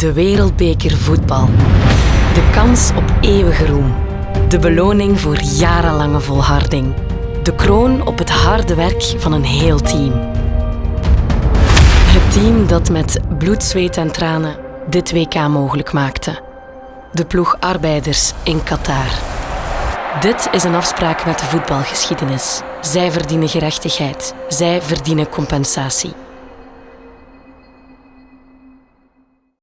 De Wereldbeker voetbal. De kans op eeuwige roem. De beloning voor jarenlange volharding. De kroon op het harde werk van een heel team. Het team dat met bloed, zweet en tranen dit WK mogelijk maakte. De ploeg arbeiders in Qatar. Dit is een afspraak met de voetbalgeschiedenis. Zij verdienen gerechtigheid. Zij verdienen compensatie.